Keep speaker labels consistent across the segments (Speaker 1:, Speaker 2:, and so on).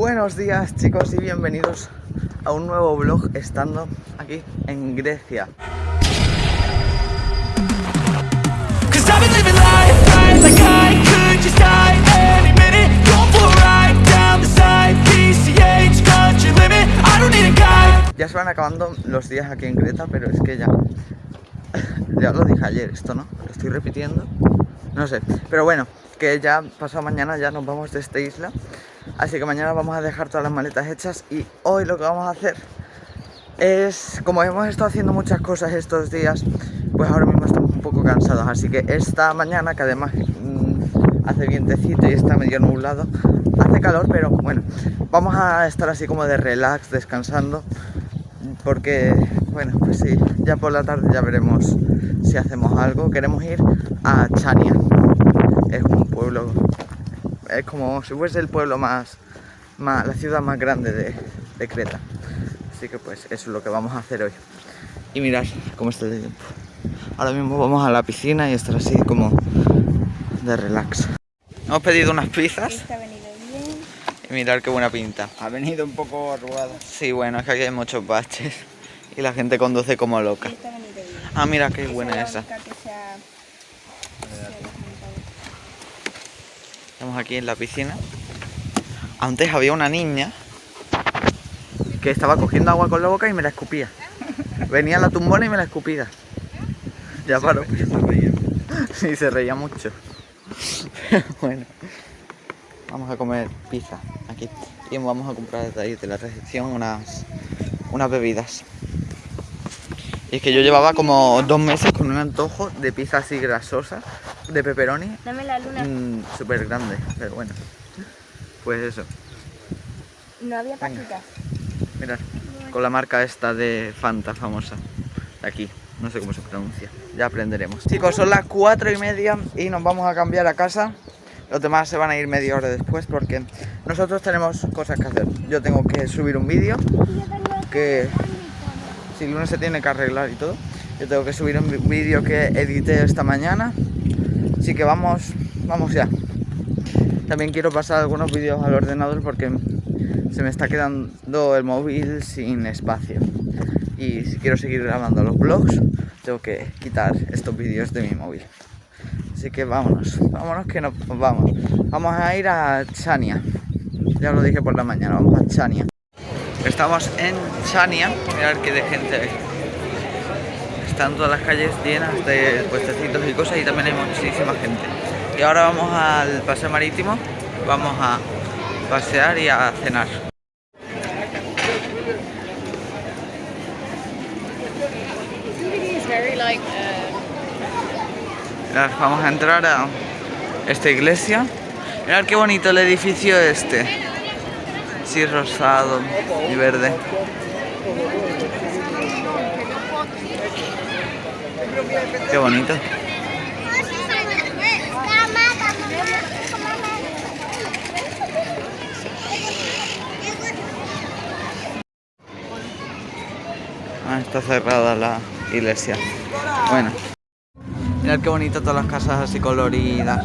Speaker 1: Buenos días chicos y bienvenidos a un nuevo vlog estando aquí en Grecia. Ya se van acabando los días aquí en Creta, pero es que ya... Ya lo dije ayer esto, ¿no? Lo estoy repitiendo. No sé. Pero bueno, que ya pasado mañana ya nos vamos de esta isla. Así que mañana vamos a dejar todas las maletas hechas y hoy lo que vamos a hacer es, como hemos estado haciendo muchas cosas estos días, pues ahora mismo estamos un poco cansados. Así que esta mañana, que además mmm, hace vientecito y está medio nublado, hace calor, pero bueno, vamos a estar así como de relax, descansando, porque, bueno, pues sí, ya por la tarde ya veremos si hacemos algo. Queremos ir a Chania, es un pueblo, es como si fuese el pueblo más, más la ciudad más grande de, de, Creta. Así que pues eso es lo que vamos a hacer hoy. Y mirad cómo está el tiempo. Ahora mismo vamos a la piscina y estar así como de relax. Hemos pedido unas pizzas.
Speaker 2: Este ha venido bien.
Speaker 1: Y mirad qué buena pinta.
Speaker 3: Ha venido un poco arrugado.
Speaker 1: Sí, bueno, es que aquí hay muchos baches. Y la gente conduce como loca.
Speaker 2: Este ha venido bien.
Speaker 1: Ah, mira qué buena esa.
Speaker 2: única que se ha- se ha desmontado.
Speaker 1: Estamos aquí en la piscina. Antes había una niña que estaba cogiendo agua con la boca y me la escupía. Venía la tumbona y me la escupía. Ya paró. Sí, se reía mucho. bueno, vamos a comer pizza aquí. Y vamos a comprar desde ahí, de la recepción, unas, unas bebidas. Y es que yo llevaba como dos meses con un antojo de pizza así grasosa, de pepperoni,
Speaker 2: Dame la luna.
Speaker 1: Mm, súper grande, pero bueno. Pues eso,
Speaker 2: No había paquitas.
Speaker 1: mirad, con la marca esta de Fanta famosa, de aquí, no sé cómo se pronuncia, ya aprenderemos. Chicos, son las cuatro y media y nos vamos a cambiar a casa. Los demás se van a ir media hora después porque nosotros tenemos cosas que hacer. Yo tengo que subir un vídeo que si el lunes se tiene que arreglar y todo. Yo tengo que subir un vídeo que edité esta mañana. Así que vamos, vamos ya. También quiero pasar algunos vídeos al ordenador porque se me está quedando el móvil sin espacio. Y si quiero seguir grabando los vlogs, tengo que quitar estos vídeos de mi móvil. Así que vámonos, vámonos que nos vamos. Vamos a ir a Chania. Ya lo dije por la mañana, vamos a Chania. Estamos en Chania, mirad qué de gente hay. Están todas las calles llenas de puestecitos y cosas y también hay muchísima gente. Y ahora vamos al paseo marítimo, vamos a pasear y a cenar. Vamos a entrar a esta iglesia. Mirad qué bonito el edificio este. Sí, rosado y verde. Qué bonito. Ah, está cerrada la iglesia. Bueno. Mirad qué bonito todas las casas así coloridas.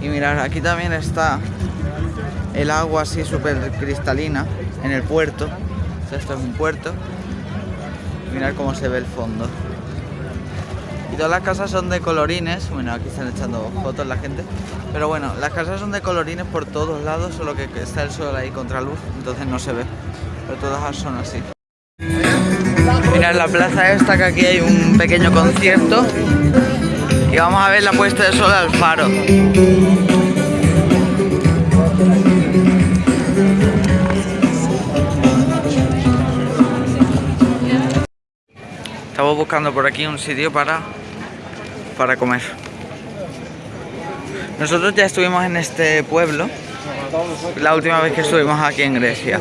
Speaker 1: Y mirad, aquí también está el agua así súper cristalina en el puerto. Esto es un puerto. Mirad cómo se ve el fondo. Todas las casas son de colorines. Bueno, aquí están echando fotos la gente. Pero bueno, las casas son de colorines por todos lados, solo que está el sol ahí contra luz, entonces no se ve. Pero todas son así. Mirad la plaza esta, que aquí hay un pequeño concierto. Y vamos a ver la puesta de sol al faro. Estamos buscando por aquí un sitio para, para comer. Nosotros ya estuvimos en este pueblo la última vez que estuvimos aquí en Grecia.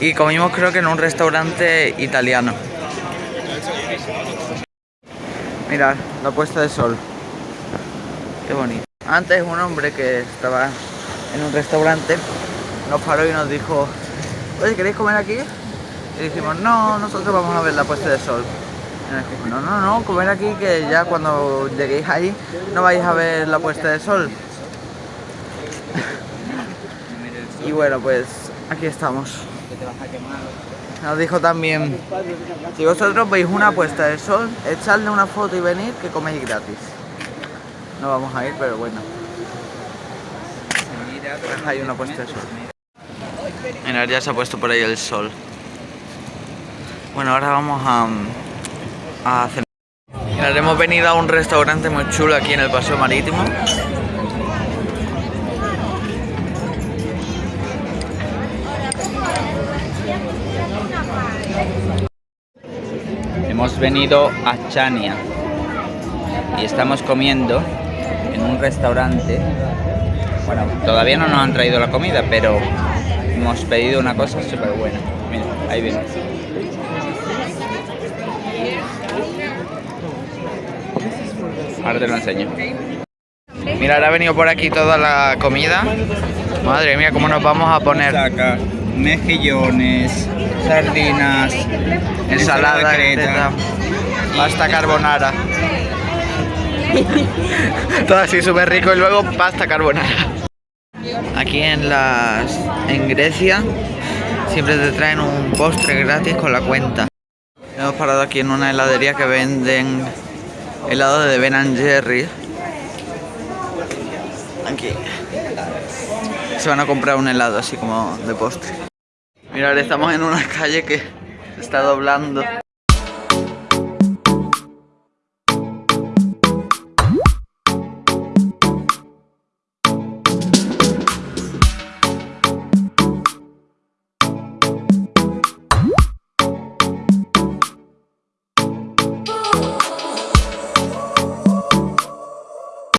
Speaker 1: Y comimos creo que en un restaurante italiano. Mirad, la puesta de sol. Qué bonito. Antes un hombre que estaba en un restaurante nos paró y nos dijo, oye, ¿queréis comer aquí? Y dijimos, no, nosotros vamos a ver la puesta de sol. Y nos dijo, no, no, no, comer aquí que ya cuando lleguéis ahí no vais a ver la puesta de sol. Y bueno, pues aquí estamos. Nos dijo también, si vosotros veis una puesta de sol, echadle una foto y venid que coméis gratis. No vamos a ir, pero bueno. Hay una puesta de sol. Mirad, ya se ha puesto por ahí el sol. Bueno, ahora vamos a, a cenar. Hemos venido a un restaurante muy chulo aquí en el Paseo Marítimo.
Speaker 4: Hemos venido a Chania y estamos comiendo en un restaurante. Bueno, todavía no nos han traído la comida, pero hemos pedido una cosa súper buena. Mira, ahí viene. Ahora te lo enseño.
Speaker 1: Mira, ahora ha venido por aquí toda la comida. Madre mía, cómo nos vamos a poner.
Speaker 4: Saca mejillones, sardinas,
Speaker 1: Ensalada,
Speaker 4: creta.
Speaker 1: Pasta carbonara. Todo así súper rico y luego pasta carbonara. Aquí en las en Grecia siempre te traen un postre gratis con la cuenta. Hemos parado aquí en una heladería que venden helado de Ben Jerry. Aquí. Se van a comprar un helado así como de postre. Mirad, estamos en una calle que se está doblando.